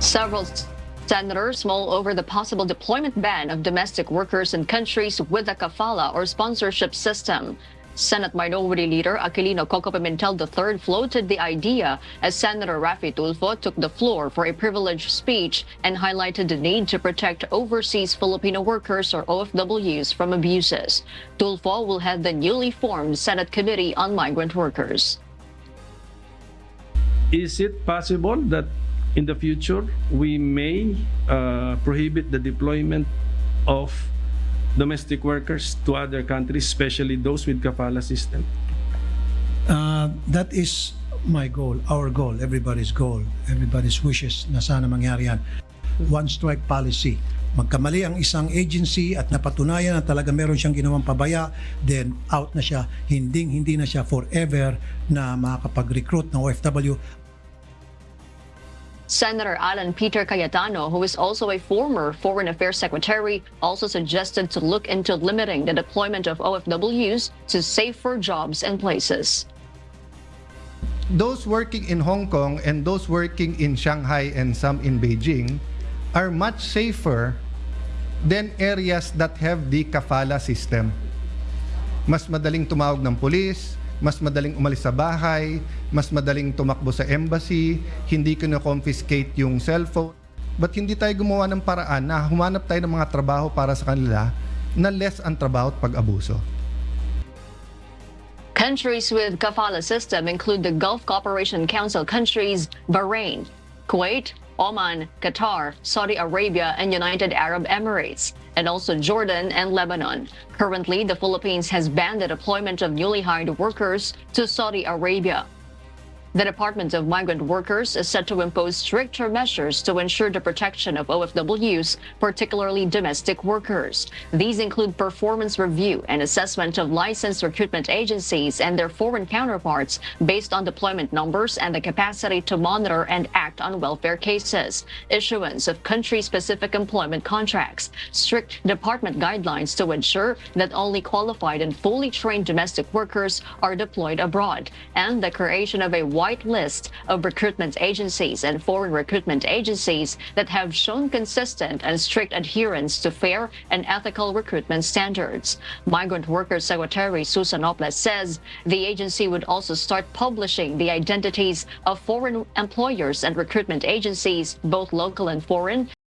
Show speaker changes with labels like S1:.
S1: Several senators mull over the possible deployment ban of domestic workers in countries with a kafala or sponsorship system. Senate Minority Leader Aquilino Coco Pimentel III floated the idea as Senator Raffy Tulfo took the floor for a privileged speech and highlighted the need to protect overseas Filipino workers or OFWs from abuses. Tulfo will head the newly formed Senate Committee on Migrant Workers.
S2: Is it possible that in the future we may uh, prohibit the deployment of domestic workers to other countries, especially those with kafala system?
S3: Uh, that is my goal, our goal, everybody's goal, everybody's wishes na sana mangyari yan. One strike policy. Magkamali ang isang agency at napatunayan na talaga meron siyang ginawang pabaya, then out na siya. Hindi, hindi na siya forever na makakapag-recruit ng OFW
S1: Senator Alan Peter Cayetano, who is also a former Foreign Affairs Secretary, also suggested to look into limiting the deployment of OFWs to safer jobs and places.
S4: Those working in Hong Kong and those working in Shanghai and some in Beijing are much safer than areas that have the kafala system. Mas madaling tumawag ng pulis, mas madaling umalis sa bahay, mas madaling tumakbo sa embassy, hindi ko na-confiscate yung cellphone. But hindi tayo gumawa ng paraan na humanap tayo ng mga trabaho para sa kanila na less ang trabaho at pag-abuso.
S1: Countries with kafala system include the Gulf Cooperation Council countries Bahrain, Kuwait, Oman, Qatar, Saudi Arabia, and United Arab Emirates, and also Jordan and Lebanon. Currently, the Philippines has banned the deployment of newly hired workers to Saudi Arabia. The Department of Migrant Workers is set to impose stricter measures to ensure the protection of OFWs, particularly domestic workers. These include performance review and assessment of licensed recruitment agencies and their foreign counterparts based on deployment numbers and the capacity to monitor and act on welfare cases, issuance of country-specific employment contracts, strict department guidelines to ensure that only qualified and fully trained domestic workers are deployed abroad, and the creation of a white list of recruitment agencies and foreign recruitment agencies that have shown consistent and strict adherence to fair and ethical recruitment standards. Migrant Workers Secretary Susan Ople says the agency would also start publishing the identities of foreign employers and recruitment agencies, both local and foreign,